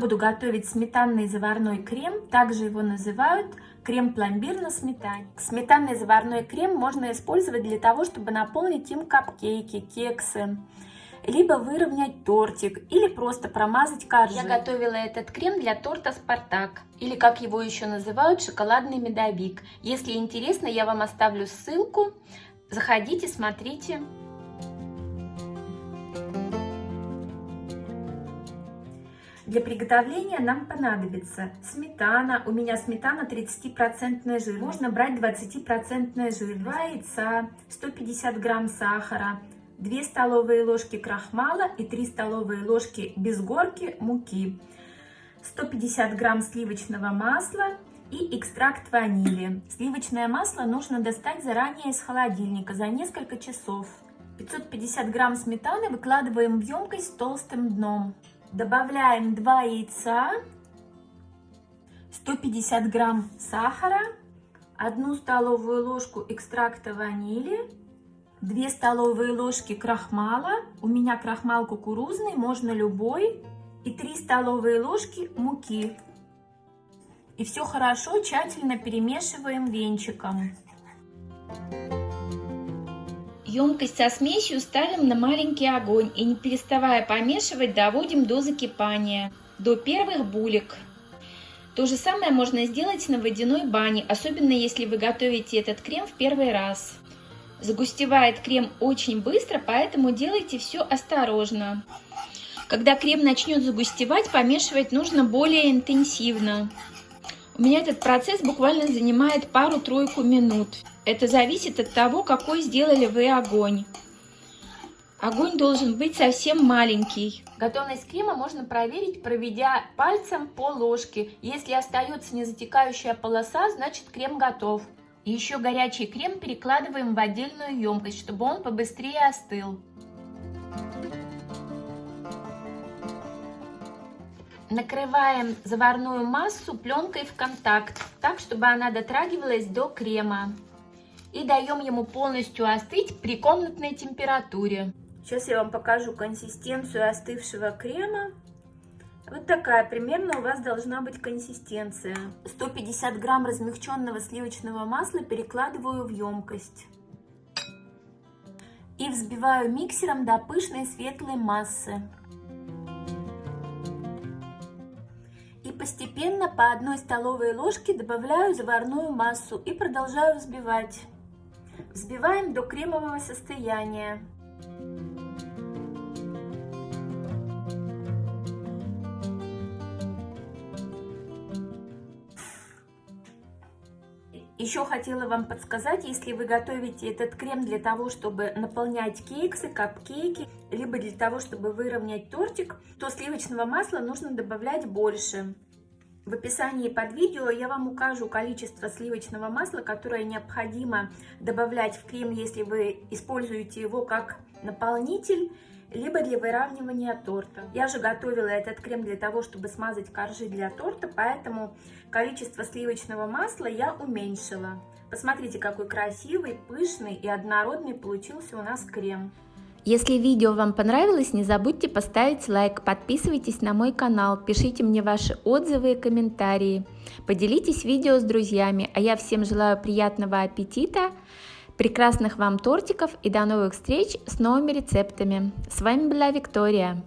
Буду готовить сметанный заварной крем, также его называют крем-пломбир на сметане. Сметанный заварной крем можно использовать для того, чтобы наполнить им капкейки, кексы, либо выровнять тортик, или просто промазать коржи. Я готовила этот крем для торта «Спартак», или как его еще называют, шоколадный медовик. Если интересно, я вам оставлю ссылку. Заходите, смотрите. Для приготовления нам понадобится сметана. У меня сметана 30% жир. Можно брать 20% жир. 2 яйца, 150 грамм сахара, 2 столовые ложки крахмала и 3 столовые ложки без горки муки. 150 грамм сливочного масла и экстракт ванили. Сливочное масло нужно достать заранее из холодильника за несколько часов. 550 грамм сметаны выкладываем в емкость с толстым дном. Добавляем 2 яйца, 150 грамм сахара, 1 столовую ложку экстракта ванили, 2 столовые ложки крахмала, у меня крахмал кукурузный, можно любой, и 3 столовые ложки муки. И все хорошо тщательно перемешиваем венчиком. Емкость со смесью ставим на маленький огонь и не переставая помешивать доводим до закипания, до первых булек. То же самое можно сделать на водяной бане, особенно если вы готовите этот крем в первый раз. Загустевает крем очень быстро, поэтому делайте все осторожно. Когда крем начнет загустевать, помешивать нужно более интенсивно. У меня этот процесс буквально занимает пару-тройку минут. Это зависит от того, какой сделали вы огонь. Огонь должен быть совсем маленький. Готовность крема можно проверить, проведя пальцем по ложке. Если остается незатекающая полоса, значит крем готов. Еще горячий крем перекладываем в отдельную емкость, чтобы он побыстрее остыл. Накрываем заварную массу пленкой в контакт, так, чтобы она дотрагивалась до крема. И даем ему полностью остыть при комнатной температуре. Сейчас я вам покажу консистенцию остывшего крема. Вот такая примерно у вас должна быть консистенция. 150 грамм размягченного сливочного масла перекладываю в емкость. И взбиваю миксером до пышной светлой массы. постепенно по одной столовой ложке добавляю заварную массу и продолжаю взбивать. Взбиваем до кремового состояния. Еще хотела вам подсказать, если вы готовите этот крем для того, чтобы наполнять кексы, капкейки, либо для того, чтобы выровнять тортик, то сливочного масла нужно добавлять больше. В описании под видео я вам укажу количество сливочного масла, которое необходимо добавлять в крем, если вы используете его как наполнитель, либо для выравнивания торта. Я же готовила этот крем для того, чтобы смазать коржи для торта, поэтому количество сливочного масла я уменьшила. Посмотрите, какой красивый, пышный и однородный получился у нас крем. Если видео вам понравилось, не забудьте поставить лайк, подписывайтесь на мой канал, пишите мне ваши отзывы и комментарии, поделитесь видео с друзьями, а я всем желаю приятного аппетита, прекрасных вам тортиков и до новых встреч с новыми рецептами. С вами была Виктория.